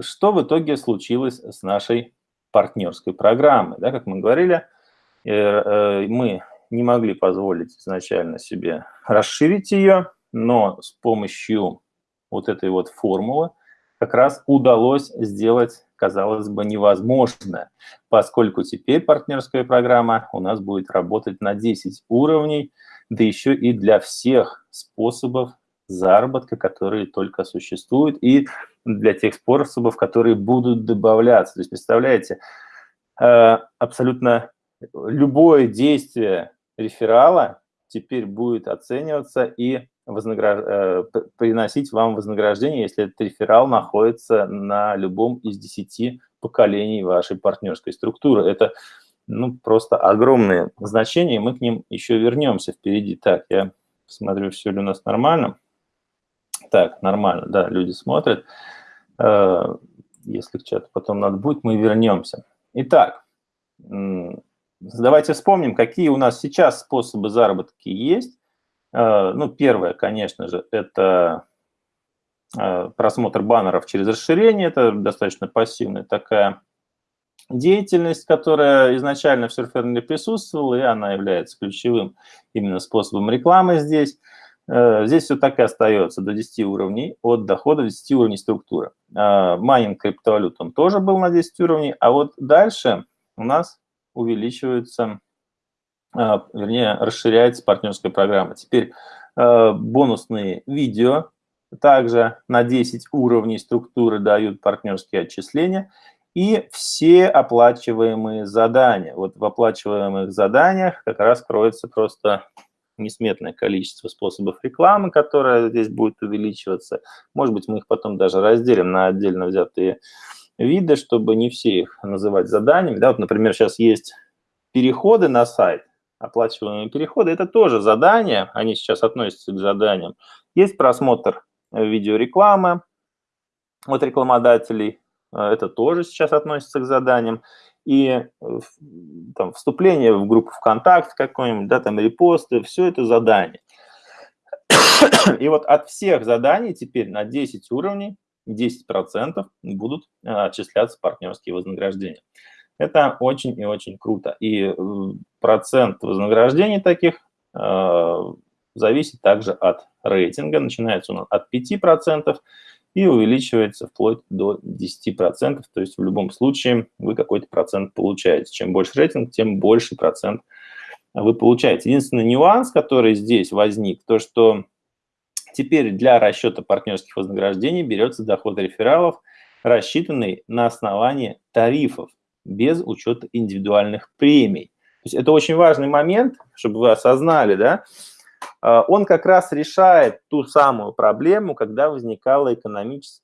что в итоге случилось с нашей партнерской программой? Да, как мы говорили, э, э, мы не могли позволить изначально себе расширить ее, но с помощью вот этой вот формулы как раз удалось сделать, казалось бы, невозможное, поскольку теперь партнерская программа у нас будет работать на 10 уровней, да еще и для всех способов заработка, которые только существуют, и для тех способов, которые будут добавляться. То есть, представляете, э, абсолютно любое действие реферала теперь будет оцениваться и вознаграж... Э, приносить вам вознаграждение, если этот реферал находится на любом из 10 поколений вашей партнерской структуры. Это ну, просто огромные значения, мы к ним еще вернемся впереди. Так, я посмотрю, все ли у нас нормально. Так, нормально, да, люди смотрят. Э, если к чату потом надо будет, мы вернемся. Итак, давайте вспомним, какие у нас сейчас способы заработки есть. Э, ну, первое, конечно же, это э, просмотр баннеров через расширение. Это достаточно пассивная такая деятельность, которая изначально в Surfer присутствовала, и она является ключевым именно способом рекламы здесь. Э, здесь все так и остается, до 10 уровней, от дохода до 10 уровней структуры. Э, майнинг криптовалют он тоже был на 10 уровней, а вот дальше у нас увеличивается, э, вернее, расширяется партнерская программа. Теперь бонусные видео также на 10 уровней структуры дают партнерские отчисления. И все оплачиваемые задания. Вот в оплачиваемых заданиях как раз кроется просто несметное количество способов рекламы, которая здесь будет увеличиваться. Может быть, мы их потом даже разделим на отдельно взятые виды, чтобы не все их называть заданиями. Да, вот, например, сейчас есть переходы на сайт, оплачиваемые переходы. Это тоже задания, они сейчас относятся к заданиям. Есть просмотр видеорекламы от рекламодателей, это тоже сейчас относится к заданиям и э, там, вступление в группу ВКонтакте какой-нибудь, да, там репосты, все это задание. И вот от всех заданий теперь на 10 уровней 10% будут э, отчисляться партнерские вознаграждения. Это очень и очень круто. И э, процент вознаграждений таких зависит также от рейтинга. Начинается он от 5%, и увеличивается вплоть до 10%. То есть в любом случае вы какой-то процент получаете. Чем больше рейтинг, тем больше процент вы получаете. Единственный нюанс, который здесь возник, то что теперь для расчета партнерских вознаграждений берется доход рефералов, рассчитанный на основании тарифов, без учета индивидуальных премий. То есть это очень важный момент, чтобы вы осознали, да, он как раз решает ту самую проблему, когда возникала экономическая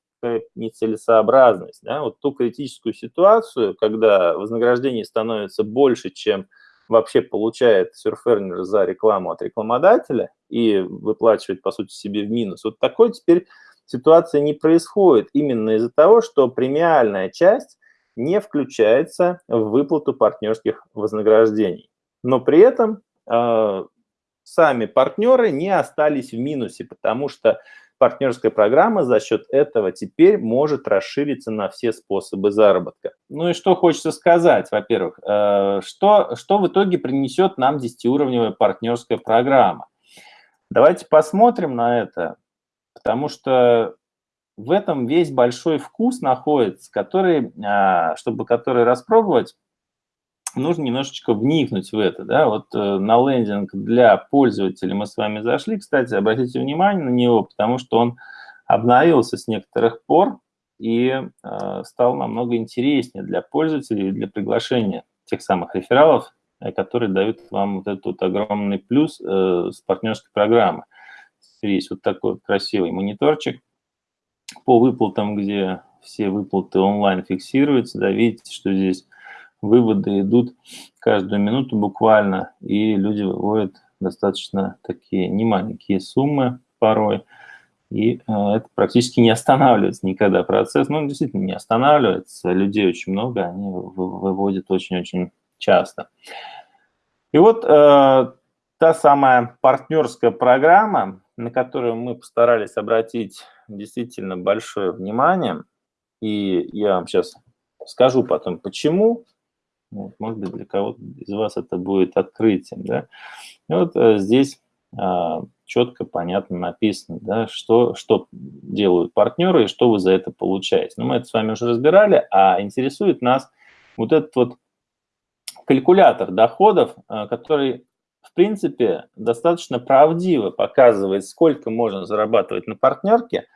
нецелесообразность. Да? Вот ту критическую ситуацию, когда вознаграждение становится больше, чем вообще получает сюрфернер за рекламу от рекламодателя и выплачивает, по сути, себе в минус. Вот такой теперь ситуация не происходит именно из-за того, что премиальная часть не включается в выплату партнерских вознаграждений. Но при этом а, сами партнеры не остались в минусе, потому что партнерская программа за счет этого теперь может расшириться на все способы заработка. Ну и что хочется сказать, во-первых, э, что, что в итоге принесет нам 10-уровневая партнерская программа? Давайте посмотрим на это, потому что в этом весь большой вкус находится, который, а, чтобы который распробовать, нужно немножечко вникнуть в это. Да? Вот э, на лендинг для пользователей мы с вами зашли. Кстати, обратите внимание на него, потому что он обновился с некоторых пор и э, стал намного интереснее для пользователей и для приглашения тех самых рефералов, э, которые дают вам вот этот вот огромный плюс э, с партнерской программы. Есть вот такой вот красивый мониторчик по выплатам, где все выплаты онлайн фиксируются. Да, видите, что здесь выводы идут каждую минуту буквально, и люди выводят достаточно такие немаленькие суммы порой, и э, это практически не останавливается никогда процесс. Ну, действительно, не останавливается, людей очень много, они выводят очень-очень часто. И вот э, та самая партнерская программа, на которую мы постарались обратить действительно большое внимание – И я вам сейчас скажу потом, почему. Вот, может быть, для кого-то из вас это будет открытием. Да? И вот э, здесь а, четко, понятно написано, да, что, что делают партнеры и что вы за это получаете. Но мы это с вами уже разбирали, а интересует нас вот этот вот калькулятор доходов, а, который, в принципе, достаточно правдиво показывает, сколько можно зарабатывать на партнерке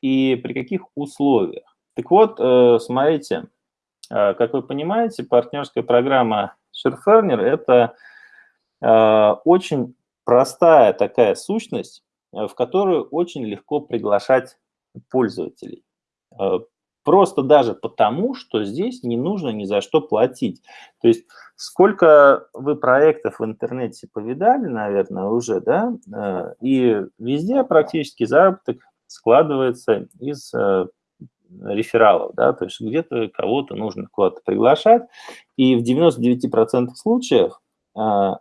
и при каких условиях. Так вот, э, смотрите, э, как вы понимаете, партнерская программа SureFurner – это э, очень простая такая сущность, в которую очень легко приглашать пользователей. Просто даже потому, что здесь не нужно ни за что платить. То есть сколько вы проектов в интернете повидали, наверное, уже, да, и везде практически заработок складывается из рефералов, да, то есть где-то кого-то нужно куда-то приглашать, и в 99% случаев, а,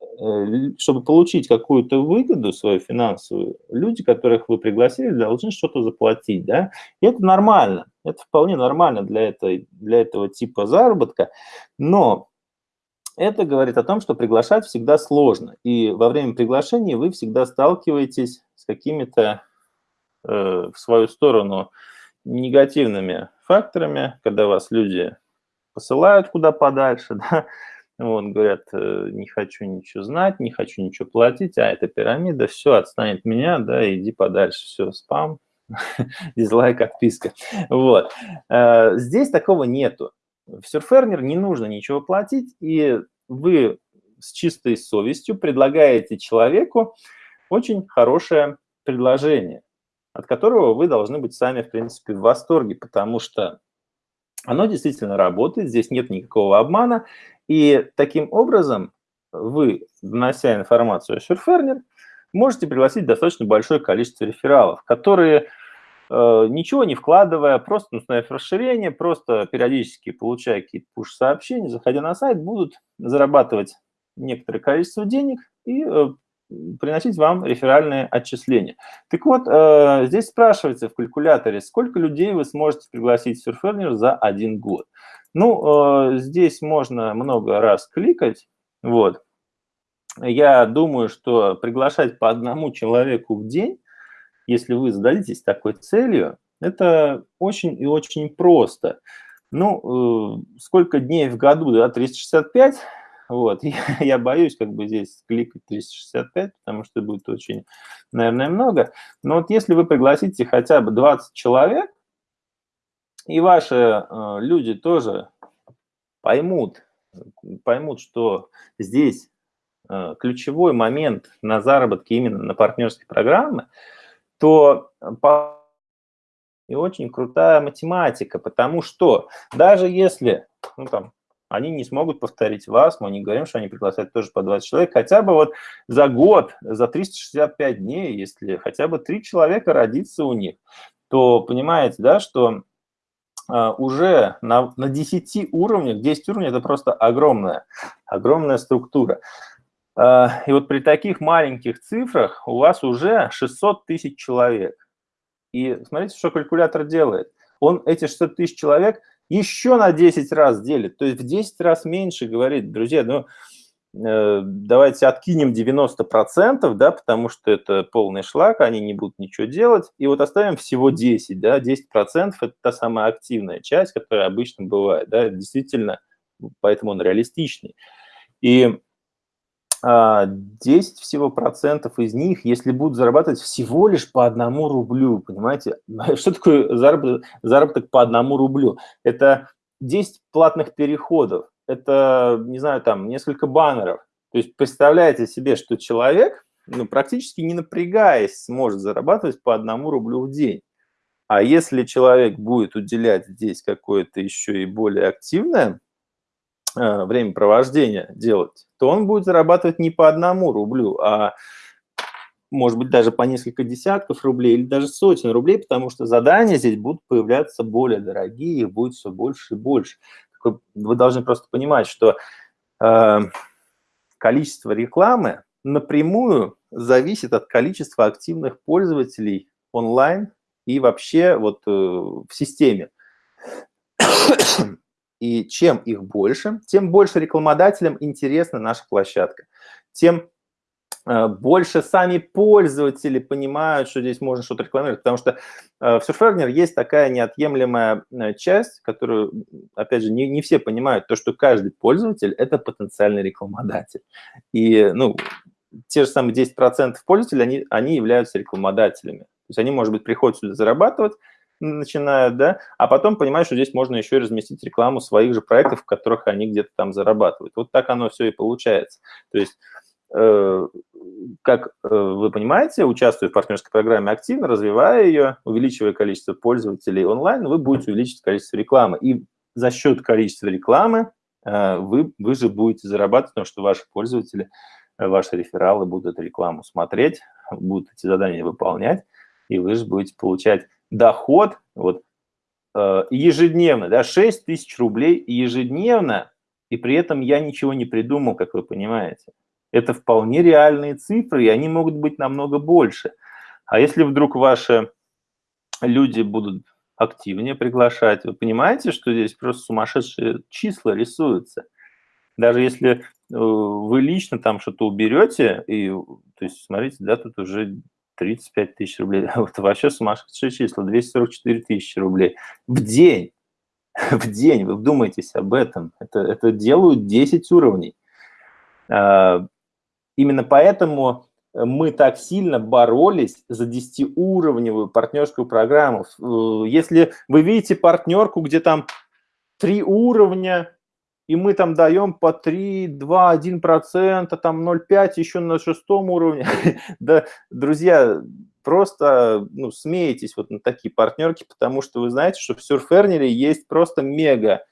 э, чтобы получить какую-то выгоду свою финансовую, люди, которых вы пригласили, должны что-то заплатить, да, и это нормально, это вполне нормально для, этой, для этого типа заработка, но это говорит о том, что приглашать всегда сложно, и во время приглашения вы всегда сталкиваетесь с какими-то э, в свою сторону негативными факторами, когда вас люди посылают куда подальше, да, вот, говорят, э, не хочу ничего знать, не хочу ничего платить, а это пирамида, все, отстанет меня, да, иди подальше, все, спам, дизлайк, отписка. Вот. Э, здесь такого нету. В Surferner не нужно ничего платить, и вы с чистой совестью предлагаете человеку очень хорошее предложение от которого вы должны быть сами, в принципе, в восторге, потому что оно действительно работает, здесь нет никакого обмана, и таким образом вы, внося информацию о Surferner, можете пригласить достаточно большое количество рефералов, которые, э, ничего не вкладывая, просто установив расширение, просто периодически получая какие-то push-сообщения, заходя на сайт, будут зарабатывать некоторое количество денег и э, приносить вам реферальные отчисления. Так вот, э, здесь спрашивается в калькуляторе, сколько людей вы сможете пригласить в Surferner за один год. Ну, э, здесь можно много раз кликать, вот. Я думаю, что приглашать по одному человеку в день, если вы зададитесь такой целью, это очень и очень просто. Ну, э, сколько дней в году, да, 365, вот, я, я боюсь как бы здесь кликать 365, потому что будет очень, наверное, много. Но вот если вы пригласите хотя бы 20 человек, и ваши э, люди тоже поймут, поймут, что здесь э, ключевой момент на заработке именно на партнерской программы, то по и очень крутая математика, потому что даже если, ну там, они не смогут повторить вас, мы не говорим, что они приглашают тоже по 20 человек, хотя бы вот за год, за 365 дней, если хотя бы 3 человека родится у них, то понимаете, да, что а, уже на, на 10 уровнях, 10 уровней – это просто огромная, огромная структура. А, и вот при таких маленьких цифрах у вас уже 600 тысяч человек. И смотрите, что калькулятор делает. Он эти 600 тысяч человек – еще на 10 раз делит, то есть в 10 раз меньше говорит, друзья, ну, э, давайте откинем 90%, да, потому что это полный шлак, они не будут ничего делать, и вот оставим всего 10, да, 10% это та самая активная часть, которая обычно бывает, да, действительно, поэтому он реалистичный. И 10 а, всего процентов из них, если будут зарабатывать всего лишь по одному рублю, понимаете? Что такое заработок, заработок по одному рублю? Это 10 платных переходов, это, не знаю, там, несколько баннеров. То есть представляете себе, что человек, ну, практически не напрягаясь, сможет зарабатывать по одному рублю в день. А если человек будет уделять здесь какое-то еще и более активное времяпровождения делать, то он будет зарабатывать не по одному рублю, а может быть даже по несколько десятков рублей или даже сотен рублей, потому что задания здесь будут появляться более дорогие, их будет все больше и больше. Вы должны просто понимать, что э, количество рекламы напрямую зависит от количества активных пользователей онлайн и вообще вот э, в системе. И чем их больше, тем больше рекламодателям интересна наша площадка, тем э, больше сами пользователи понимают, что здесь можно что-то рекламировать, потому что э, в Surferner есть такая неотъемлемая э, часть, которую, опять же, не, не все понимают, то, что каждый пользователь – это потенциальный рекламодатель. И, ну, те же самые 10% пользователей, они, они являются рекламодателями. То есть они, может быть, приходят сюда зарабатывать, начинают, да, а потом понимают, что здесь можно еще и разместить рекламу своих же проектов, в которых они где-то там зарабатывают. Вот так оно все и получается. То есть, э, как э, вы понимаете, участвуя в партнерской программе активно, развивая ее, увеличивая количество пользователей онлайн, вы будете увеличивать количество рекламы. И за счет количества рекламы э, вы, вы же будете зарабатывать, потому что ваши пользователи, ваши рефералы будут рекламу смотреть, будут эти задания выполнять, и вы же будете получать доход вот, э, ежедневно, да, 6 тысяч рублей ежедневно, и при этом я ничего не придумал, как вы понимаете. Это вполне реальные цифры, и они могут быть намного больше. А если вдруг ваши люди будут активнее приглашать, вы понимаете, что здесь просто сумасшедшие числа рисуются. Даже если э, вы лично там что-то уберете, и, то есть, смотрите, да, тут уже 35 тысяч рублей. Вот вообще сумасшедшие числа, 244 тысячи рублей в день. В день, вы вдумайтесь об этом. Это, это делают 10 уровней. А, именно поэтому мы так сильно боролись за 10-уровневую партнерскую программу. Если вы видите партнерку, где там три уровня, и мы там даем по 3, 2, 1%, там 0,5 еще на шестом уровне. да, друзья, просто ну, смеетесь вот на такие партнерки, потому что вы знаете, что в Surferner есть просто мега,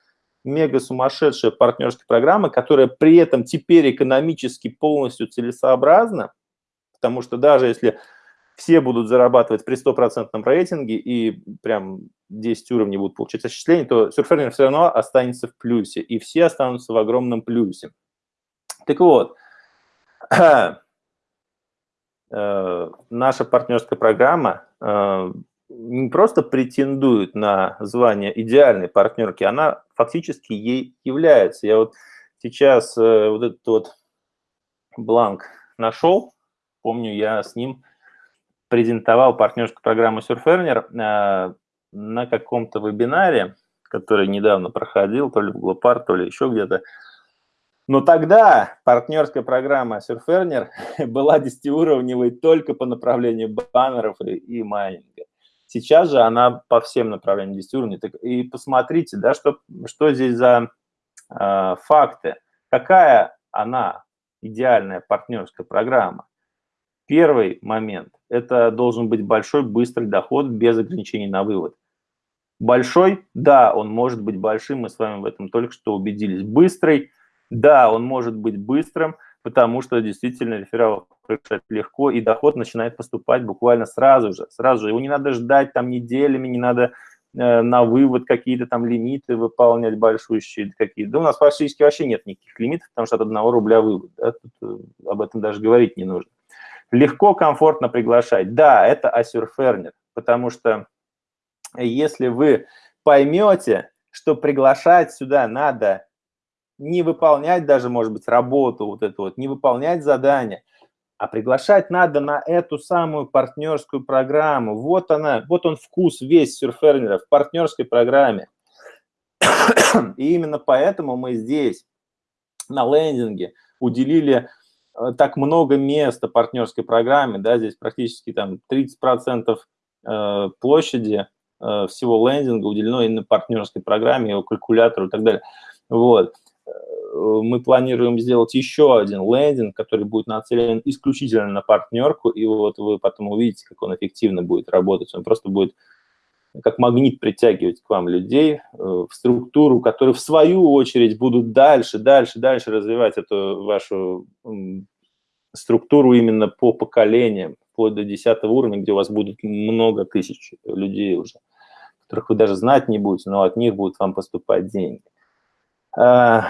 мега сумасшедшая партнерская программа, которая при этом теперь экономически полностью целесообразна, потому что даже если все будут зарабатывать при стопроцентном рейтинге и прям 10 уровней будут получать осчисление, то Surferner все равно останется в плюсе, и все останутся в огромном плюсе. Так вот, э, наша партнерская программа э, не просто претендует на звание идеальной партнерки, она фактически ей является. Я вот сейчас э, вот этот вот бланк нашел, помню, я с ним презентовал партнерскую программу Surferner э, на каком-то вебинаре, который недавно проходил, то ли в Глопар, то ли еще где-то. Но тогда партнерская программа Surferner была 10-уровневой только по направлению баннеров и, и майнинга. Сейчас же она по всем направлениям 10 уровней. И посмотрите, да, что, что здесь за э, факты. Какая она идеальная партнерская программа? Первый момент – это должен быть большой, быстрый доход без ограничений на вывод. Большой, да, он может быть большим, мы с вами в этом только что убедились. Быстрый, да, он может быть быстрым, потому что действительно реферал решать легко, и доход начинает поступать буквально сразу же. Сразу же. Его не надо ждать там неделями, не надо э, на вывод какие-то там лимиты выполнять большущие какие-то. Да у нас практически вообще нет никаких лимитов, потому что от одного рубля вывод. Да? Тут, э, об этом даже говорить не нужно. Легко, комфортно приглашать. Да, это Асюрфернер, потому что если вы поймете, что приглашать сюда надо не выполнять даже, может быть, работу вот эту вот, не выполнять задание, а приглашать надо на эту самую партнерскую программу. Вот она, вот он вкус весь сюрфернера в партнерской программе. И именно поэтому мы здесь на лендинге уделили так много места партнерской программе, да, здесь практически там 30% э, площади э, всего лендинга уделено именно партнерской программе, его калькулятору и так далее. Вот. Мы планируем сделать еще один лендинг, который будет нацелен исключительно на партнерку, и вот вы потом увидите, как он эффективно будет работать. Он просто будет как магнит притягивать к вам людей в структуру, которые в свою очередь будут дальше, дальше, дальше развивать эту вашу структуру именно по поколениям, вплоть до 10 уровня, где у вас будет много тысяч людей уже, которых вы даже знать не будете, но от них будут вам поступать деньги. А,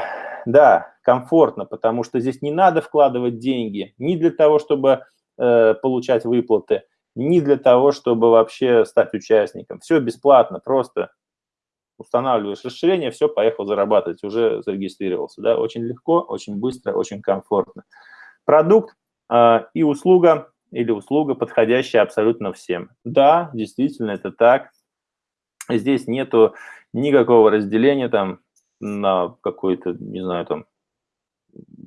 да, комфортно, потому что здесь не надо вкладывать деньги ни для того, чтобы э, получать выплаты, ни для того, чтобы вообще стать участником. Все бесплатно, просто устанавливаешь расширение, все, поехал зарабатывать, уже зарегистрировался. Да? Очень легко, очень быстро, очень комфортно. Продукт э, и услуга или услуга, подходящая абсолютно всем. Да, действительно, это так. Здесь нету никакого разделения там на какой-то, не знаю, там,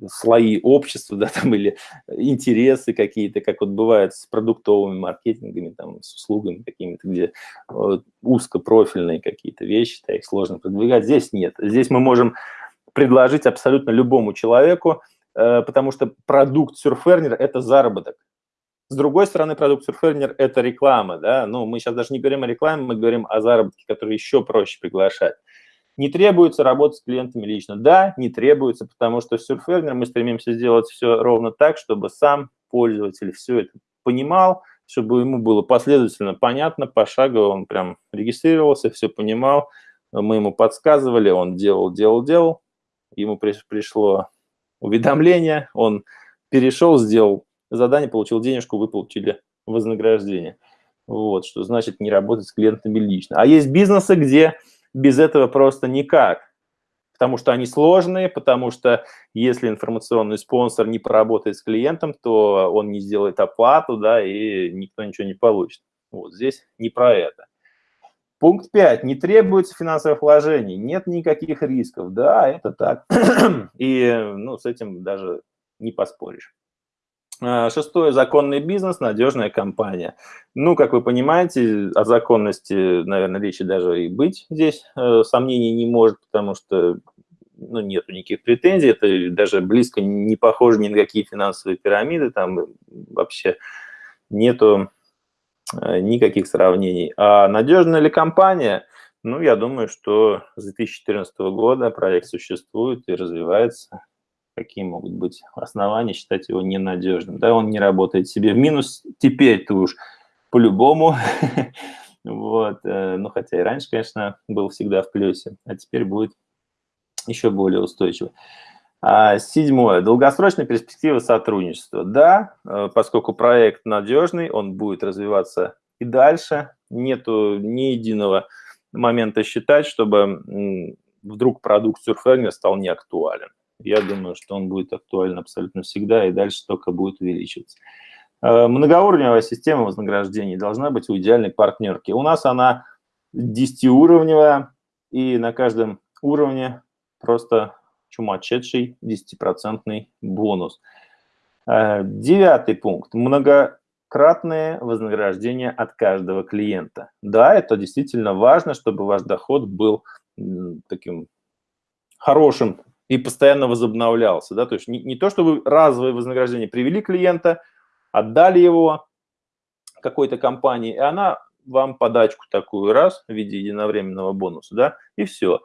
слои общества, да, там, или интересы какие-то, как вот бывает с продуктовыми маркетингами, там, с услугами какими-то, где э, узкопрофильные какие-то вещи, да, их сложно продвигать. Здесь нет. Здесь мы можем предложить абсолютно любому человеку, э, потому что продукт Surferner – это заработок. С другой стороны, продукт Surferner – это реклама, да, ну, мы сейчас даже не говорим о рекламе, мы говорим о заработке, который еще проще приглашать. Не требуется работать с клиентами лично. Да, не требуется, потому что в Surferner мы стремимся сделать все ровно так, чтобы сам пользователь все это понимал, чтобы ему было последовательно понятно, пошагово он прям регистрировался, все понимал, мы ему подсказывали, он делал, делал, делал, ему пришло уведомление, он перешел, сделал задание, получил денежку, вы получили вознаграждение. Вот, что значит не работать с клиентами лично. А есть бизнесы, где без этого просто никак. Потому что они сложные, потому что если информационный спонсор не поработает с клиентом, то он не сделает оплату, да, и никто ничего не получит. Вот здесь не про это. Пункт 5. Не требуется финансовых вложений, нет никаких рисков. Да, это так. И ну, с этим даже не поспоришь. А, шестое – законный бизнес, надежная компания. Ну, как вы понимаете, о законности, наверное, речи даже и быть здесь э, сомнений не может, потому что ну, нет никаких претензий, это даже близко не похоже ни на какие финансовые пирамиды, там вообще нету э, никаких сравнений. А надежная ли компания? Ну, я думаю, что с 2014 года проект существует и развивается какие могут быть основания считать его ненадежным. Да, он не работает себе в минус, теперь-то уж по-любому. вот, э, ну, хотя и раньше, конечно, был всегда в плюсе, а теперь будет еще более устойчиво. А, седьмое. Долгосрочная перспектива сотрудничества. Да, э, поскольку проект надежный, он будет развиваться и дальше. Нету ни единого момента считать, чтобы вдруг продукт Surfhanger стал неактуален я думаю, что он будет актуален абсолютно всегда и дальше только будет увеличиваться. Э, многоуровневая система вознаграждений должна быть у идеальной партнерки. У нас она 10-уровневая, и на каждом уровне просто чумачедший 10% бонус. Э, девятый пункт. Многократное вознаграждение от каждого клиента. Да, это действительно важно, чтобы ваш доход был таким хорошим и постоянно возобновлялся. Да? То есть не, не то, что вы разовое вознаграждение привели клиента, отдали его какой-то компании, и она вам подачку такую раз в виде единовременного бонуса, да, и все.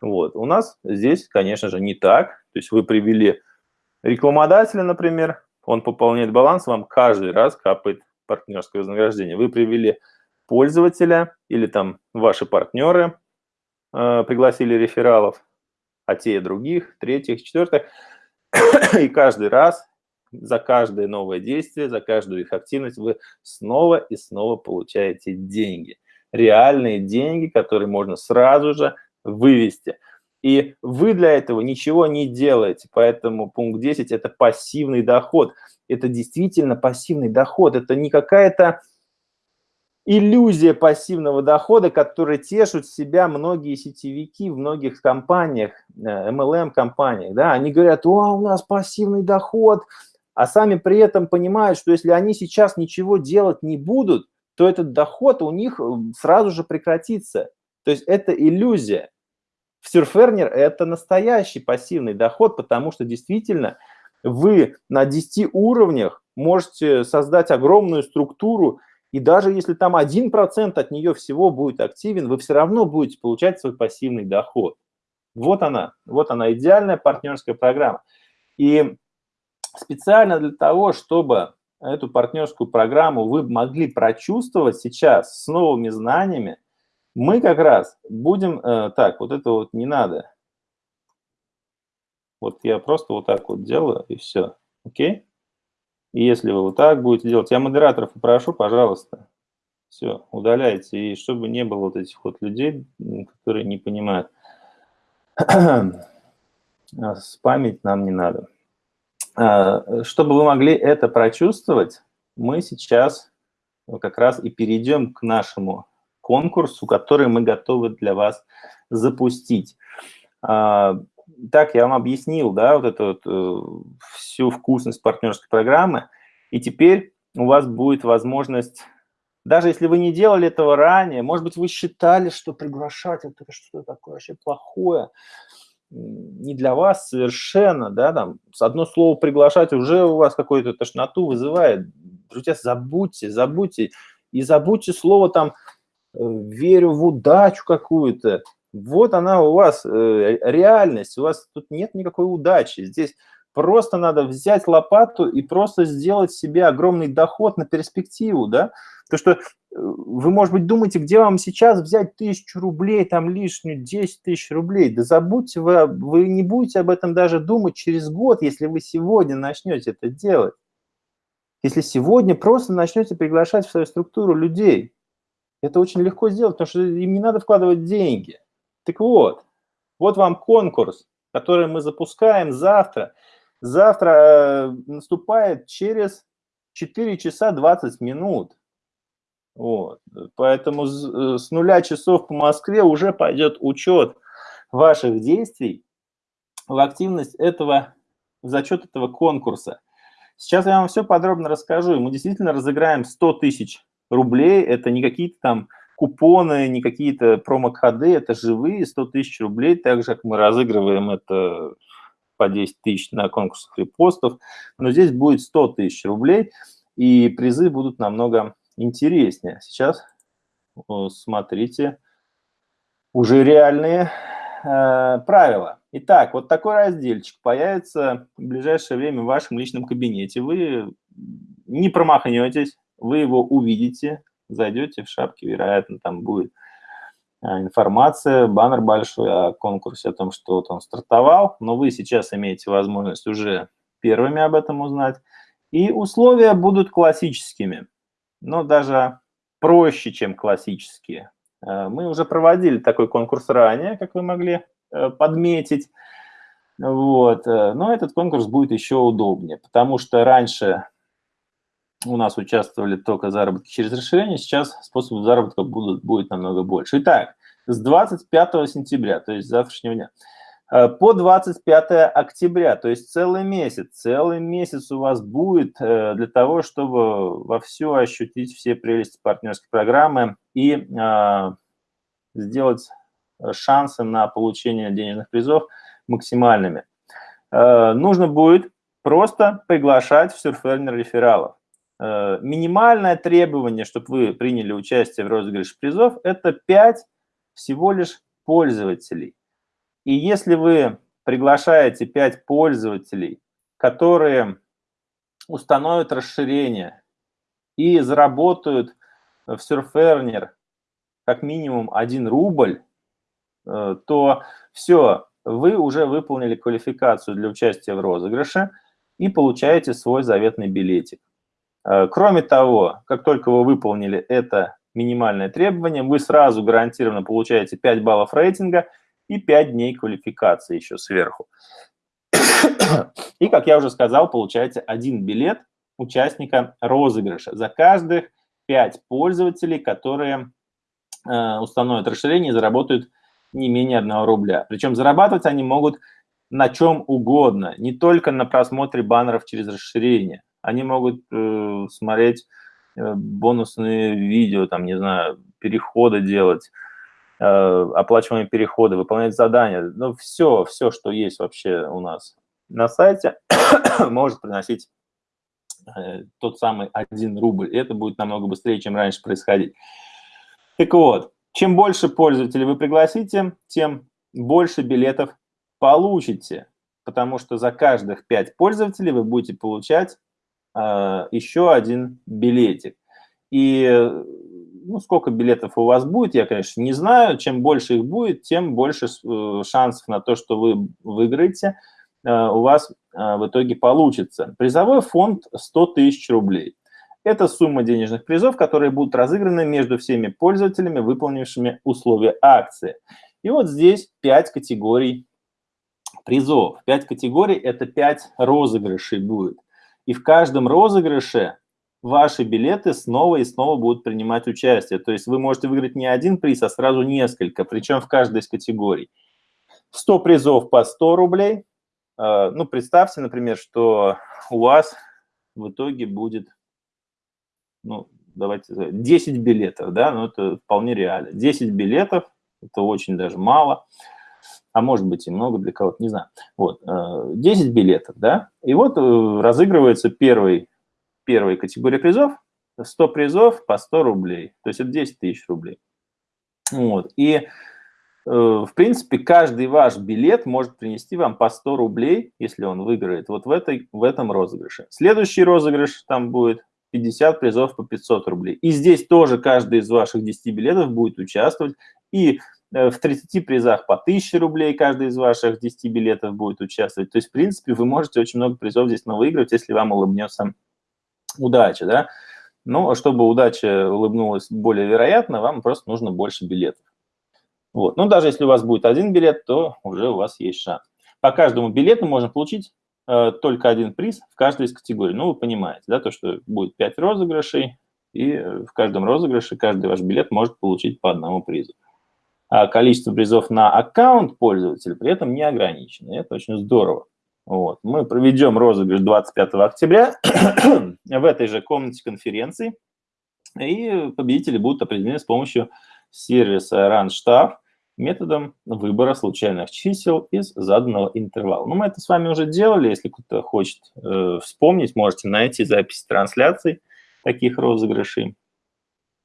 Вот. У нас здесь, конечно же, не так. То есть вы привели рекламодателя, например, он пополняет баланс, вам каждый раз капает партнерское вознаграждение. Вы привели пользователя или там ваши партнеры э, пригласили рефералов, а те и других, третьих, четвертых. И каждый раз за каждое новое действие, за каждую их активность вы снова и снова получаете деньги. Реальные деньги, которые можно сразу же вывести. И вы для этого ничего не делаете. Поэтому пункт 10 – это пассивный доход. Это действительно пассивный доход. Это не какая-то иллюзия пассивного дохода, которой тешут себя многие сетевики в многих компаниях, MLM-компаниях. Э, да? Они говорят, о, у нас пассивный доход, а сами при этом понимают, что если они сейчас ничего делать не будут, то этот доход у них э, сразу же прекратится. То есть это иллюзия. В Surferner это настоящий пассивный доход, потому что действительно вы на 10 уровнях можете создать огромную структуру, и даже если там 1% от нее всего будет активен, вы все равно будете получать свой пассивный доход. Вот она, вот она, идеальная партнерская программа. И специально для того, чтобы эту партнерскую программу вы могли прочувствовать сейчас с новыми знаниями, мы как раз будем... Э, так, вот это вот не надо. Вот я просто вот так вот делаю, и все. Окей? И если вы вот так будете делать, я модераторов попрошу, пожалуйста, Все, удаляйте. И чтобы не было вот этих вот людей, которые не понимают. Спамить нам не надо. А, чтобы вы могли это прочувствовать, мы сейчас как раз и перейдем к нашему конкурсу, который мы готовы для вас запустить. Так, я вам объяснил, да, вот эту вот, э, всю вкусность партнерской программы, и теперь у вас будет возможность, даже если вы не делали этого ранее, может быть, вы считали, что приглашать это что-то такое вообще плохое, не для вас совершенно, да, там, с одно слово приглашать уже у вас какую-то тошноту вызывает. Друзья, забудьте, забудьте, и забудьте слово там э, «верю в удачу какую-то». Вот она у вас, э, реальность, у вас тут нет никакой удачи. Здесь просто надо взять лопату и просто сделать себе огромный доход на перспективу, да, то, что э, вы, может быть, думаете, где вам сейчас взять тысячу рублей, там лишнюю 10 тысяч рублей. Да забудьте вы, вы не будете об этом даже думать через год, если вы сегодня начнете это делать. Если сегодня просто начнете приглашать в свою структуру людей. Это очень легко сделать, потому что им не надо вкладывать деньги. Так вот, вот вам конкурс, который мы запускаем завтра. Завтра э, наступает через 4 часа 20 минут. Вот. Поэтому с, с нуля часов по Москве уже пойдет учет ваших действий в активность этого, в зачет этого конкурса. Сейчас я вам все подробно расскажу. Мы действительно разыграем 100 тысяч рублей. Это не какие-то там купоны, не какие-то промокоды, это живые 100 тысяч рублей. Так же, как мы разыгрываем это по 10 тысяч на конкурсах репостов. Но здесь будет 100 тысяч рублей, и призы будут намного интереснее. Сейчас смотрите уже реальные э, правила. Итак, вот такой разделчик появится в ближайшее время в вашем личном кабинете. Вы не промахнетесь, вы его увидите, зайдете в шапке, вероятно, там будет э, информация, баннер большой о конкурсе, о том, что вот он стартовал, но вы сейчас имеете возможность уже первыми об этом узнать. И условия будут классическими но даже проще, чем классические. Э, мы уже проводили такой конкурс ранее, как вы могли э, подметить. Вот. Э, но этот конкурс будет еще удобнее, потому что раньше у нас участвовали только заработки через расширение, сейчас способов заработка будут, будет намного больше. Итак, с 25 сентября, то есть завтрашнего дня, Э, по 25 октября, то есть целый месяц. Целый месяц у вас будет э, для того, чтобы вовсю ощутить все прелести партнерской программы и э, сделать шансы на получение денежных призов максимальными. Нужно будет просто приглашать в Surferner рефералов. Минимальное требование, чтобы вы приняли участие в розыгрыше призов, это 5 всего лишь пользователей. И если вы приглашаете 5 пользователей, которые установят расширение и заработают в Surferner как минимум 1 рубль, э, то все, вы уже выполнили квалификацию для участия в розыгрыше и получаете свой заветный билетик. Э, кроме того, как только вы выполнили это минимальное требование, вы сразу гарантированно получаете 5 баллов рейтинга – и 5 дней квалификации еще сверху. И, как я уже сказал, получаете один билет участника розыгрыша за каждых 5 пользователей, которые э, установят расширение и заработают не менее 1 рубля. Причем зарабатывать они могут на чем угодно, не только на просмотре баннеров через расширение. Они могут э, смотреть э, бонусные видео, там, не знаю, переходы делать, Э, оплачиваемые переходы, выполнять задания, ну, все, все, что есть вообще у нас на сайте, может приносить э, тот самый 1 рубль. И это будет намного быстрее, чем раньше происходить. Так вот, чем больше пользователей вы пригласите, тем больше билетов получите, потому что за каждых 5 пользователей вы будете получать э, еще один билетик. И ну, сколько билетов у вас будет, я, конечно, не знаю. Чем больше их будет, тем больше э, шансов на то, что вы выиграете, э, у вас э, в итоге получится. Призовой фонд 100 тысяч рублей. Это сумма денежных призов, которые будут разыграны между всеми пользователями, выполнившими условия акции. И вот здесь 5 категорий призов. 5 категорий – это 5 розыгрышей будет. И в каждом розыгрыше ваши билеты снова и снова будут принимать участие. То есть вы можете выиграть не один приз, а сразу несколько, причем в каждой из категорий. 100 призов по 100 рублей. А, ну, представьте, например, что у вас в итоге будет, ну, давайте, 10 билетов, да, ну, это вполне реально. 10 билетов, это очень даже мало, а может быть и много для кого-то, не знаю. Вот, 10 э, билетов, да, и вот э, разыгрывается первый, первая категория призов, 100 призов по 100 рублей, то есть это 10 тысяч рублей. Вот, и Э, в принципе, каждый ваш билет может принести вам по 100 рублей, если он выиграет, вот в, этой, в этом розыгрыше. Следующий розыгрыш там будет 50 призов по 500 рублей. И здесь тоже каждый из ваших 10 билетов будет участвовать. И в 30 призах по 1000 рублей каждый из ваших 10 билетов будет участвовать. То есть, в принципе, вы можете очень много призов здесь выиграть, если вам улыбнется удача. Да? Но а чтобы удача улыбнулась более вероятно, вам просто нужно больше билетов. Вот. Но даже если у вас будет один билет, то уже у вас есть шанс. По каждому билету можно получить э, только один приз в каждой из категорий. Ну, вы понимаете, да, то, что будет 5 розыгрышей, и в каждом розыгрыше каждый ваш билет может получить по одному призу. А количество призов на аккаунт пользователя при этом не ограничено. Это очень здорово. Вот. Мы проведем розыгрыш 25 октября в этой же комнате конференции, и победители будут определены с помощью сервиса RunStaff методом выбора случайных чисел из заданного интервала. Ну, мы это с вами уже делали, если кто-то хочет э, вспомнить, можете найти запись трансляций таких розыгрышей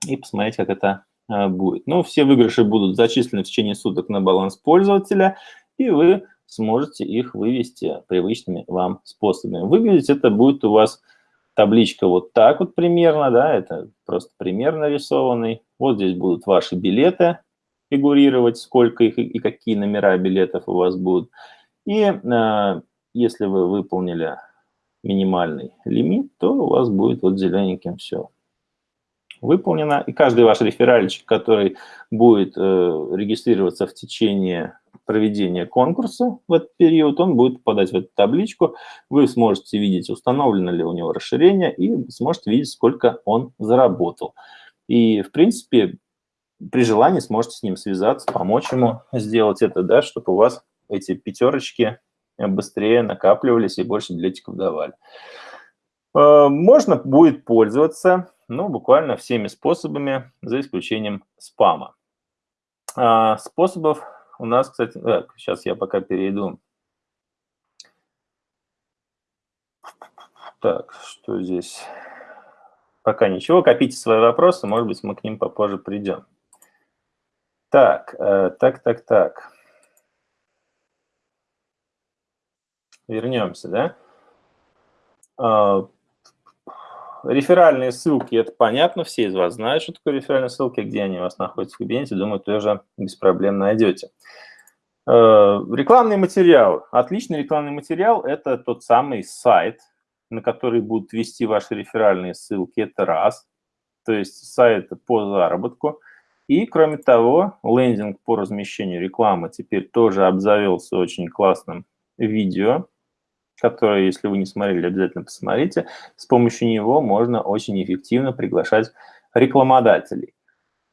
и посмотреть, как это будет. Ну, все выигрыши будут зачислены в течение суток на баланс пользователя, и вы сможете их вывести привычными вам способами. Выглядеть это будет у вас табличка вот так вот примерно, да, это просто пример нарисованный. Вот здесь будут ваши билеты, фигурировать, сколько их и какие номера билетов у вас будут. И э, если вы выполнили минимальный лимит, то у вас будет вот зелененьким все выполнено. И каждый ваш реферальчик, который будет э, регистрироваться в течение проведения конкурса в этот период, он будет попадать в эту табличку. Вы сможете видеть, установлено ли у него расширение, и сможете видеть, сколько он заработал. И, в принципе, при желании сможете с ним связаться, помочь ему сделать это, да, чтобы у вас эти пятерочки быстрее накапливались и больше билетиков давали. Э, можно будет пользоваться, ну, буквально всеми способами, за исключением спама. А, способов у нас, кстати, так, сейчас я пока перейду. Так, что здесь? Пока ничего, копите свои вопросы, может быть, мы к ним попозже придем. Так, э, так, так, так. Вернемся, да? Реферальные ссылки, это понятно, все из вас знают, что такое реферальные ссылки, где они у вас находятся в кабинете, думаю, тоже без проблем найдете. Э, рекламный материал. Отличный рекламный материал – это тот самый сайт, на который будут вести ваши реферальные ссылки, это раз. То есть сайт по заработку – и, кроме того, лендинг по размещению рекламы теперь тоже обзавелся очень классным видео, которое, если вы не смотрели, обязательно посмотрите. С помощью него можно очень эффективно приглашать рекламодателей.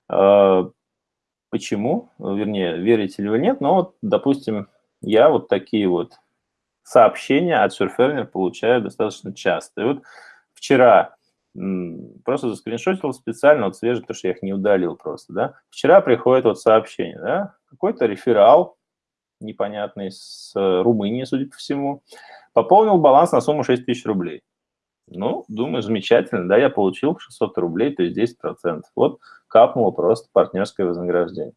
А, почему? Вернее, верите ли вы нет, но вот, допустим, я вот такие вот сообщения от Surferner получаю достаточно часто. И вот вчера просто заскриншотил специально, вот свежий, потому что я их не удалил просто, да. Вчера приходит вот сообщение, да, какой-то реферал непонятный с э, Румынии, судя по всему, пополнил баланс на сумму 6 тысяч рублей. Ну, думаю, замечательно, да, я получил 600 рублей, то есть 10%. Вот капнуло просто партнерское вознаграждение.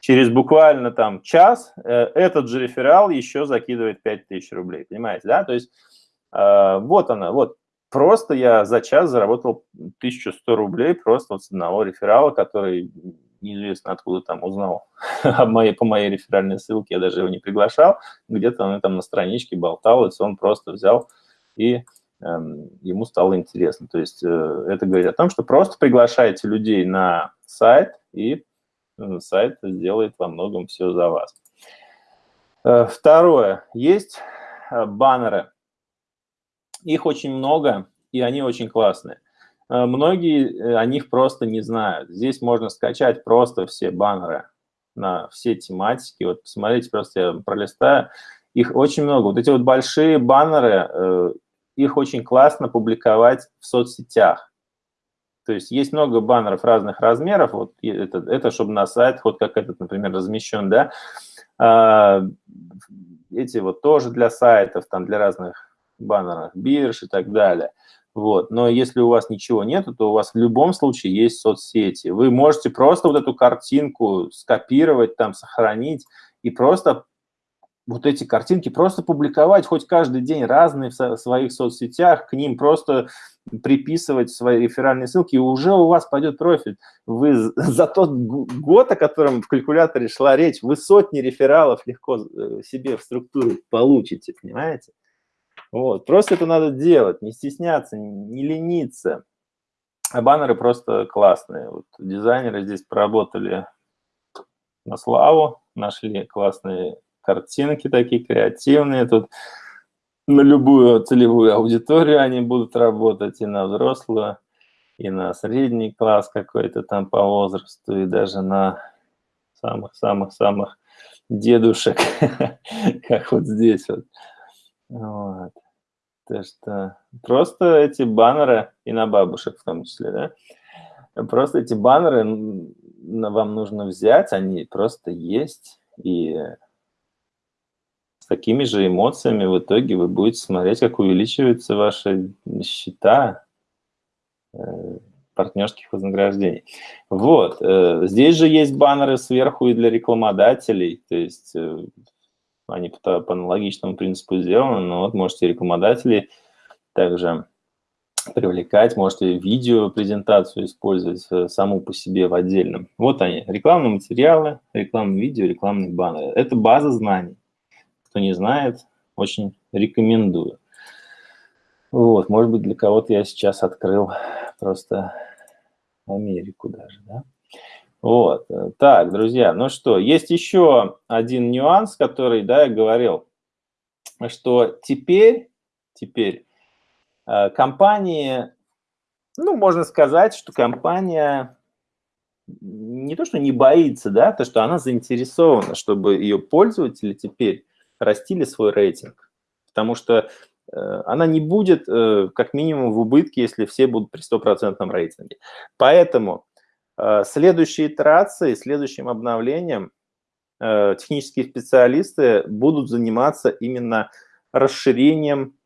Через буквально там час э, этот же реферал еще закидывает 5000 рублей, понимаете, да? То есть э, вот она, вот Просто я за час заработал 1100 рублей просто вот с одного реферала, который неизвестно откуда там узнал по моей реферальной ссылке, я даже его не приглашал, где-то он там на страничке болтался, он просто взял и эм, ему стало интересно. То есть э, это говорит о том, что просто приглашайте людей на сайт, и э, сайт сделает во многом все за вас. Э, второе. Есть баннеры. Их очень много, и они очень классные. Многие о них просто не знают. Здесь можно скачать просто все баннеры на все тематики. Вот посмотрите, просто я пролистаю. Их очень много. Вот эти вот большие баннеры, их очень классно публиковать в соцсетях. То есть есть много баннеров разных размеров, вот это, это чтобы на сайт, вот как этот, например, размещен, да, а, эти вот тоже для сайтов, там для разных баннеров, бирж и так далее. Вот. Но если у вас ничего нет, то у вас в любом случае есть соцсети. Вы можете просто вот эту картинку скопировать, там, сохранить и просто вот эти картинки просто публиковать хоть каждый день разные в своих соцсетях, к ним просто приписывать свои реферальные ссылки, и уже у вас пойдет профит. Вы за тот год, о котором в калькуляторе шла речь, вы сотни рефералов легко э, себе в структуру получите, понимаете? Вот. Просто это надо делать, не стесняться, не лениться. А баннеры просто классные. Вот дизайнеры здесь поработали на славу, нашли классные картинки такие креативные. Тут на любую целевую аудиторию они будут работать, и на взрослую, и на средний класс какой-то там по возрасту, и даже на самых-самых-самых дедушек, как вот здесь вот. вот. То что просто эти баннеры, и на бабушек в том числе, да, просто эти баннеры вам нужно взять, они просто есть, и такими же эмоциями в итоге вы будете смотреть, как увеличиваются ваши счета э, партнерских вознаграждений. Вот. Э, здесь же есть баннеры сверху и для рекламодателей, то есть э, они по, по аналогичному принципу сделаны, но вот можете рекламодателей также привлекать, можете видео-презентацию использовать саму по себе в отдельном. Вот они, рекламные материалы, рекламные видео, рекламные баннеры. Это база знаний. Кто не знает, очень рекомендую. Вот, может быть, для кого-то я сейчас открыл просто Америку даже, да? Вот, так, друзья, ну что, есть еще один нюанс, который, да, я говорил, что теперь, теперь э, компании, ну, можно сказать, что компания не то, что не боится, да, то, что она заинтересована, чтобы ее пользователи теперь растили свой рейтинг, потому что э, она не будет э, как минимум в убытке, если все будут при стопроцентном рейтинге. Поэтому э, следующие итерации, следующим обновлением технические специалисты будут заниматься именно расширением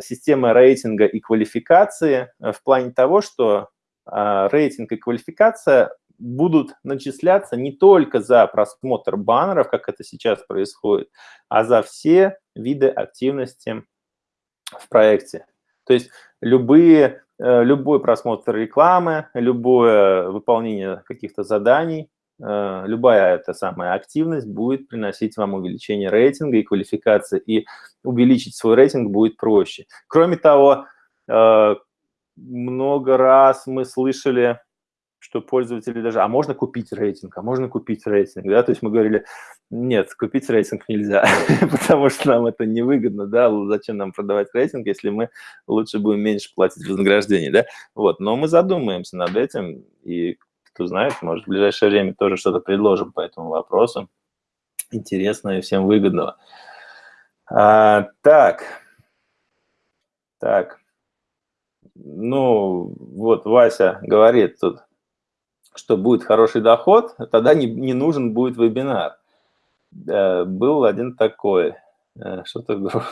системы рейтинга и квалификации в плане того, что рейтинг и квалификация будут начисляться не только за просмотр баннеров, как это сейчас происходит, а за все виды активности в проекте. То есть любые, э, любой просмотр рекламы, любое выполнение каких-то заданий, э, любая эта самая активность будет приносить вам увеличение рейтинга и квалификации, и увеличить свой рейтинг будет проще. Кроме того, э, много раз мы слышали что пользователи даже, а можно купить рейтинг, а можно купить рейтинг, да, то есть мы говорили, нет, купить рейтинг нельзя, потому что нам это невыгодно, да, зачем нам продавать рейтинг, если мы лучше будем меньше платить вознаграждение, да, вот, но мы задумаемся над этим, и кто знает, может, в ближайшее время тоже что-то предложим по этому вопросу, интересного и всем выгодного. А, так, так, ну, вот Вася говорит тут, что будет хороший доход, тогда не, не нужен будет вебинар. Э, был один такой, э, что-то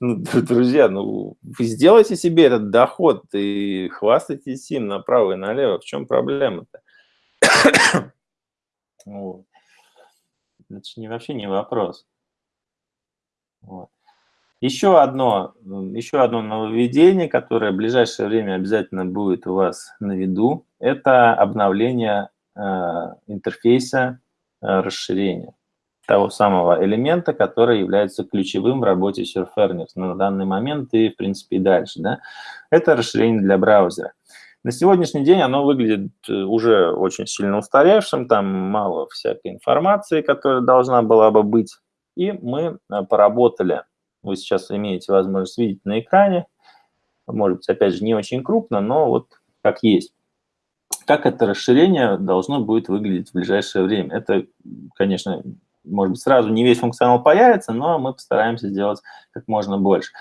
ну, друзья, ну, вы сделайте себе этот доход и хвастайтесь им направо и налево. В чем проблема-то? вот. Это же не, вообще не вопрос. Вот. Еще одно, еще одно нововведение, которое в ближайшее время обязательно будет у вас на виду, это обновление э, интерфейса э, расширения. того самого элемента, который является ключевым в работе Surferner на данный момент и, в принципе, и дальше. Да? Это расширение для браузера. На сегодняшний день оно выглядит э, уже очень сильно устаревшим, там мало всякой информации, которая должна была бы быть. И мы э, поработали, вы сейчас имеете возможность видеть на экране, может быть, опять же, не очень крупно, но вот как есть. Как это расширение должно будет выглядеть в ближайшее время? Это, конечно, может быть, сразу не весь функционал появится, но мы постараемся сделать как можно больше.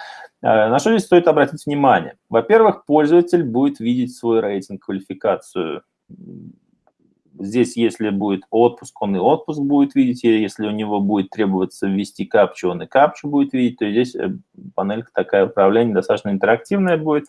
Э, на что здесь стоит обратить внимание? Во-первых, пользователь будет видеть свой рейтинг, квалификацию. Здесь, если будет отпуск, он и отпуск будет видеть, если у него будет требоваться ввести капчу, он и капчу будет видеть, то здесь э, панелька такая управления достаточно интерактивная будет.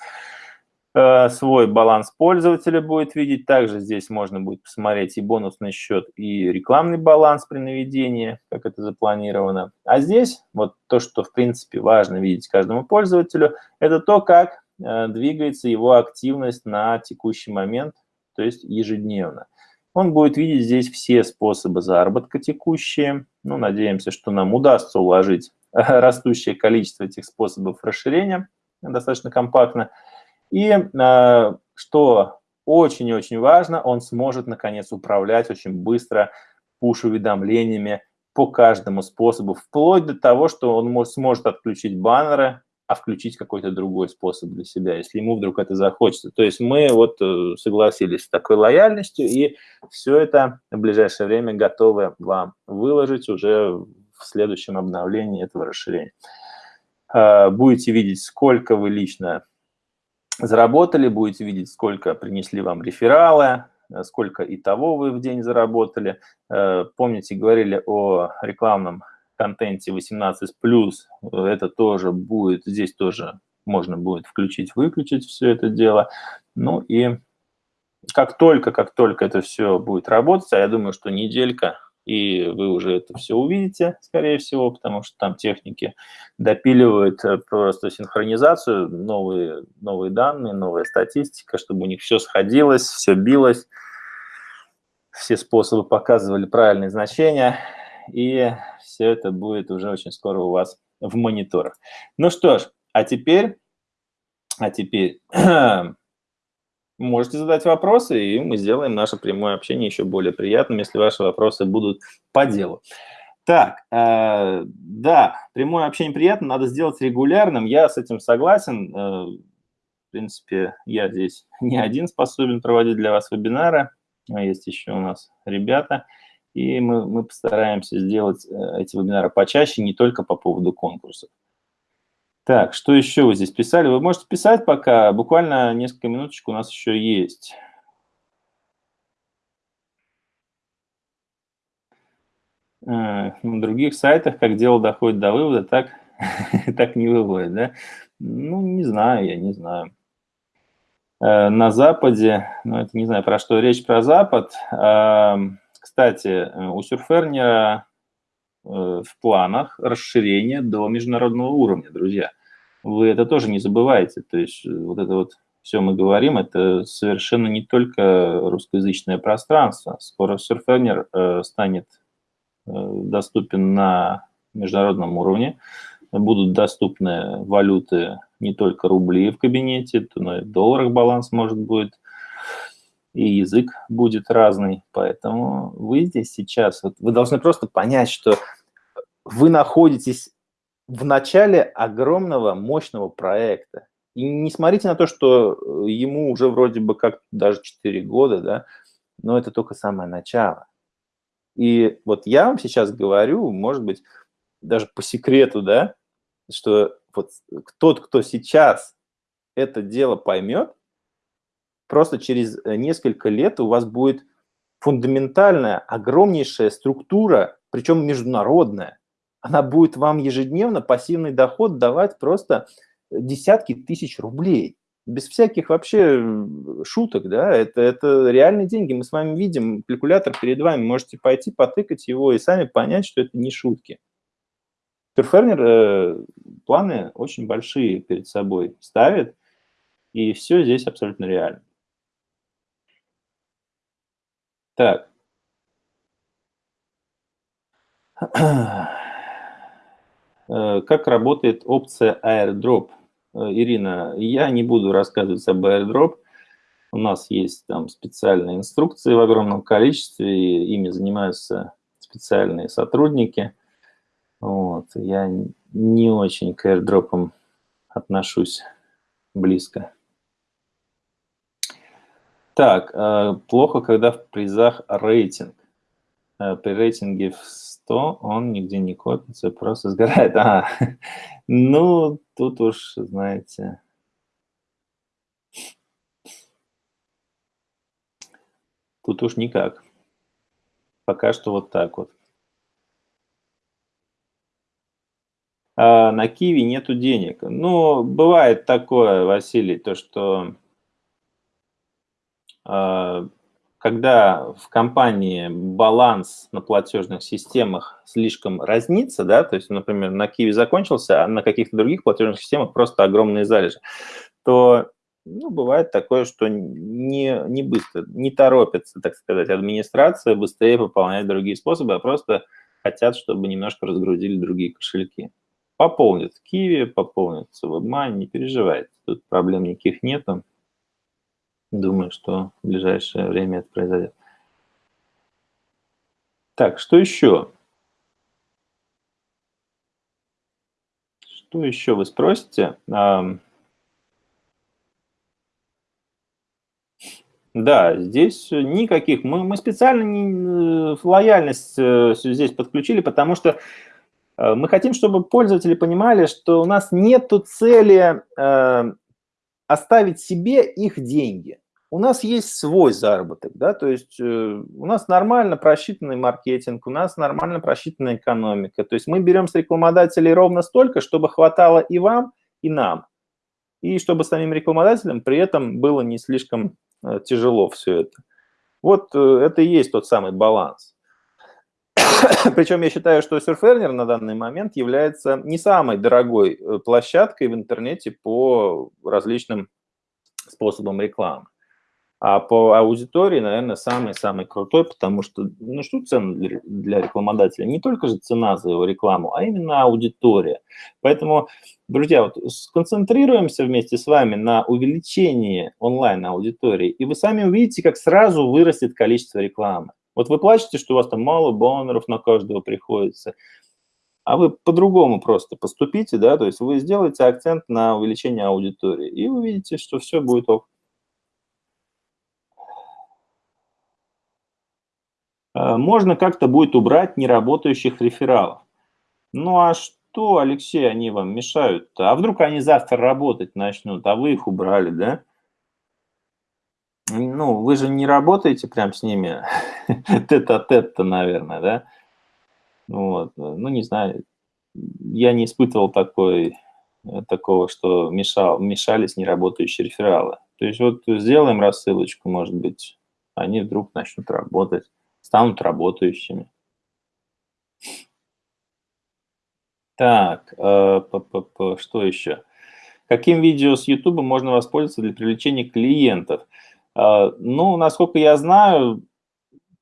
Э, свой баланс пользователя будет видеть. Также здесь можно будет посмотреть и бонусный счет, и рекламный баланс при наведении, как это запланировано. А здесь вот то, что в принципе важно видеть каждому пользователю, это то, как э, двигается его активность на текущий момент, то есть ежедневно. Он будет видеть здесь все способы заработка текущие. Ну, надеемся, что нам удастся уложить растущее количество этих способов расширения достаточно компактно. И э, что очень-очень важно, он сможет, наконец, управлять очень быстро пуш-уведомлениями по каждому способу, вплоть до того, что он может, сможет отключить баннеры, а включить какой-то другой способ для себя, если ему вдруг это захочется. То есть мы вот э, согласились с такой лояльностью, и все это в ближайшее время готовы вам выложить уже в следующем обновлении этого расширения. Э, будете видеть, сколько вы лично заработали, будете видеть, сколько принесли вам рефералы, э, сколько и того вы в день заработали. Помните, говорили о рекламном контенте 18+, это тоже будет, здесь тоже можно будет включить, выключить все это дело. Ну и как только, как только это все будет работать, а я думаю, что неделька и вы уже это все увидите, скорее всего, потому что там техники допиливают э, просто синхронизацию, новые, новые данные, новая статистика, чтобы у них все сходилось, все билось, все способы показывали правильные значения, и все это будет уже очень скоро у вас в мониторах. Ну что ж, а теперь, а теперь можете задать вопросы, и мы сделаем наше прямое общение еще более приятным, если ваши вопросы будут по делу. Так, э, да, прямое общение приятно, надо сделать регулярным, я с этим согласен. Э, в принципе, я здесь не один способен проводить для вас вебинары, есть еще у нас ребята, и мы, мы постараемся сделать э, эти вебинары почаще, не только по поводу конкурсов. Так, что еще вы здесь писали? Вы можете писать пока, буквально несколько минуточек у нас еще есть. А, на других сайтах, как дело доходит до вывода, так, так не выводит, да? Ну, не знаю, я не знаю. Э, на Западе, ну, это не знаю, про что речь, про Запад. Кстати, у Сюрфернера э, в планах расширение до международного уровня, друзья вы это тоже не забывайте. То есть э, вот это вот все мы говорим, это совершенно не только русскоязычное пространство. Скоро Surfener э, станет э, доступен на международном уровне. Будут доступны валюты не только рубли в кабинете, но и в долларах баланс может быть, и язык будет разный. Поэтому вы здесь сейчас, вот вы должны просто понять, что вы находитесь в начале огромного, мощного проекта. И не смотрите на то, что э, ему уже вроде бы как даже 4 года, да, но это только самое начало. И вот я вам сейчас говорю, может быть, даже по секрету, да, что вот тот, кто сейчас это дело поймет, просто через э, несколько лет у вас будет фундаментальная, огромнейшая структура, причем международная, она будет вам ежедневно пассивный доход давать просто десятки тысяч рублей. Без всяких вообще шуток, да, это, это реальные деньги. Мы с вами видим калькулятор перед вами, можете пойти потыкать его и сами понять, что это не шутки. Перфернер э, планы очень большие перед собой ставит, и все здесь абсолютно реально. Так, Как работает опция airdrop? Ирина, я не буду рассказывать об airdrop. У нас есть там специальные инструкции в огромном количестве, и ими занимаются специальные сотрудники. Вот. Я не очень к airdropам отношусь близко. Так, э, плохо, когда в призах рейтинг. Э, при рейтинге в 100 он нигде не копится, просто сгорает. А, ну, тут уж, знаете... Тут уж никак. Пока что вот так вот. А на Киви нету денег. Ну, бывает такое, Василий, то что когда в компании баланс на платежных системах слишком разнится, да, то есть, например, на Киви закончился, а на каких-то других платежных системах просто огромные залежи, то ну, бывает такое, что не, не быстро, не торопится, так сказать, администрация быстрее пополнять другие способы, а просто хотят, чтобы немножко разгрузили другие кошельки. Пополнят Киви, пополнят WebMoney, не переживайте, тут проблем никаких нету. Думаю, что в ближайшее время это произойдет. Так, что еще? Что еще вы спросите? Да, здесь никаких. Мы, мы специально не, э, лояльность э, здесь подключили, потому что э, мы хотим, чтобы пользователи понимали, что у нас нет цели оставить себе их деньги. У нас есть свой заработок, да, то есть э, у нас нормально просчитанный маркетинг, у нас нормально просчитанная экономика. То есть мы берем с рекламодателей ровно столько, чтобы хватало и вам, и нам. И чтобы самим рекламодателям при этом было не слишком Э, тяжело все это. Вот э, это и есть тот самый баланс. Причем я считаю, что Surferner на данный момент является не самой дорогой э, площадкой в интернете по различным способам рекламы. А по аудитории, наверное, самый-самый крутой, потому что, ну что цена для, рекламодателя? Не только же цена за его рекламу, а именно аудитория. Поэтому, друзья, вот сконцентрируемся вместе с вами на увеличении онлайн-аудитории, и вы сами увидите, как сразу вырастет количество рекламы. Вот вы плачете, что у вас там мало баннеров на каждого приходится, а вы по-другому просто поступите, да, то есть вы сделаете акцент на увеличение аудитории, и увидите, что все будет ок. Э, можно как-то будет убрать неработающих рефералов. Ну а что, Алексей, они вам мешают-то? А вдруг они завтра работать начнут, а вы их убрали, да? Ну, вы же не работаете прям с ними тет-а-тет-то, наверное, да? Вот, ну, не знаю, я не испытывал такой, такого, что мешал, мешались неработающие рефералы. То есть вот сделаем рассылочку, может быть, они вдруг начнут работать станут работающими. Так, э, что еще? Каким видео с YouTube можно воспользоваться для привлечения клиентов? Э, ну, насколько я знаю,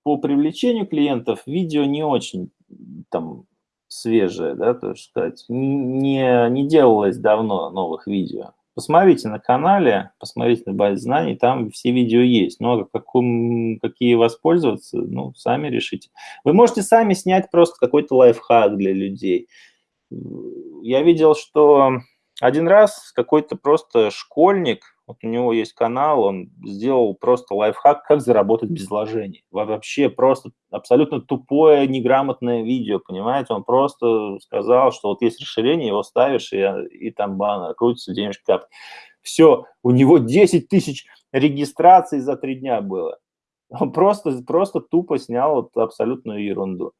по привлечению клиентов видео не очень там свежее, да, то есть сказать, не, не делалось давно новых видео. Посмотрите на канале, посмотрите на базе знаний, там все видео есть. Но каком, какие воспользоваться, ну, сами решите. Вы можете сами снять просто какой-то лайфхак для людей. Я видел, что один раз какой-то просто школьник, вот у него есть канал, он сделал просто лайфхак, как заработать без вложений. Вообще просто абсолютно тупое, неграмотное видео, понимаете? Он просто сказал, что вот есть расширение, его ставишь, и, и там баннер крутится, денежки капает. Все, у него 10 тысяч регистраций за три дня было. Он просто, просто тупо снял вот абсолютную ерунду.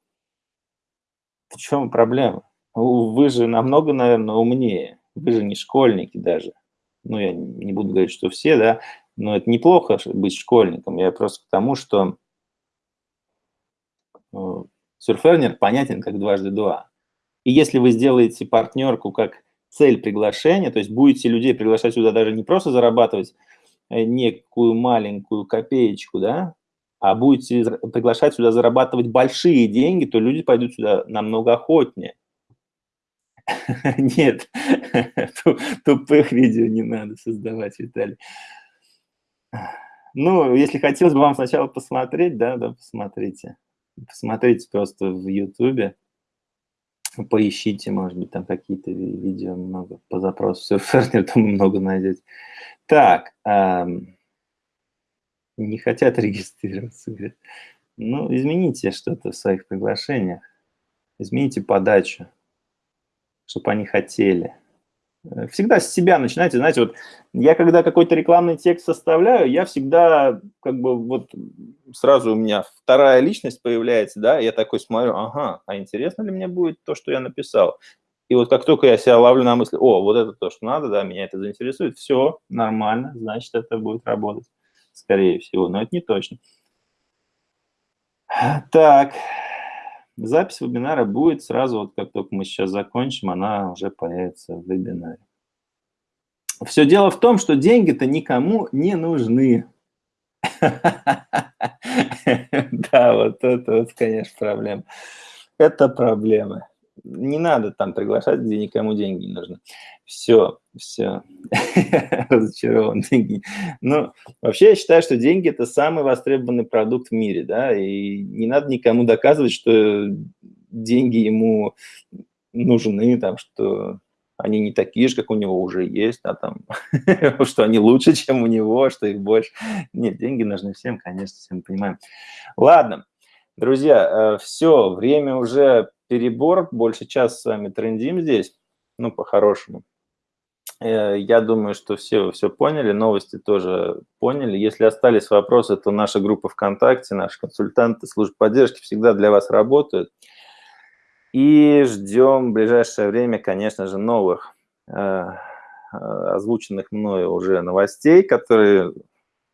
В чем проблема? Вы же намного, наверное, умнее. Вы же не школьники даже ну, я не буду говорить, что все, да, но это неплохо быть школьником. Я просто к тому, что э, Surferner понятен как дважды два. И если вы сделаете партнерку как цель приглашения, то есть будете людей приглашать сюда даже не просто зарабатывать э, некую маленькую копеечку, да, а будете приглашать сюда зарабатывать большие деньги, то люди пойдут сюда намного охотнее. Нет, тупых видео не надо создавать, Виталий. Ну, если хотелось бы вам сначала посмотреть, да, да, посмотрите. Посмотрите просто в Ютубе. Поищите, может быть, там какие-то видео много по запросу Surferner, там много найдете. Так, эм, не хотят регистрироваться, говорят. Ну, измените что-то в своих приглашениях. Измените подачу чтобы они хотели. Э, всегда с себя начинайте, знаете, вот я когда какой-то рекламный текст составляю, я всегда как бы вот сразу у меня вторая личность появляется, да, я такой смотрю, ага, а интересно ли мне будет то, что я написал? И вот как только я себя ловлю на мысли, о, вот это то, что надо, да, меня это заинтересует, все, нормально, значит, это будет работать, скорее всего, но это не точно. Так, Запись вебинара будет сразу, вот как только мы сейчас закончим, она уже появится в вебинаре. Все дело в том, что деньги-то никому не нужны. Да, вот это вот, конечно, проблема. Это проблема не надо там приглашать, где никому деньги не нужны. Все, все, разочарован. Деньги. Ну, вообще я считаю, что деньги – это самый востребованный продукт в мире, да, и не надо никому доказывать, что деньги ему нужны, там, что они не такие же, как у него уже есть, а там, что они лучше, чем у него, что их больше. Нет, деньги нужны всем, конечно, всем понимаем. Ладно, друзья, э, все, время уже перебор, больше час с вами трендим здесь, ну, по-хорошему. Э, я думаю, что все все поняли, новости тоже поняли. Если остались вопросы, то наша группа ВКонтакте, наши консультанты служб поддержки всегда для вас работают. И ждем в ближайшее время, конечно же, новых э, озвученных мною уже новостей, которые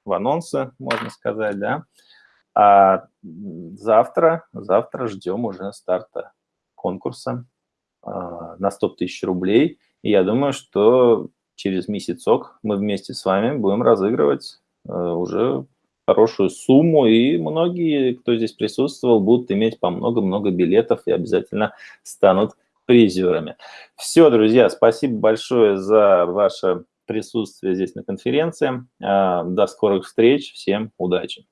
в анонсы, можно сказать, да. А завтра, завтра ждем уже старта конкурса а, на 100 тысяч рублей. И я думаю, что через месяцок мы вместе с вами будем разыгрывать а, уже хорошую сумму, и многие, кто здесь присутствовал, будут иметь по много-много билетов и обязательно станут призерами. Все, друзья, спасибо большое за ваше присутствие здесь на конференции. А, до скорых встреч, всем удачи!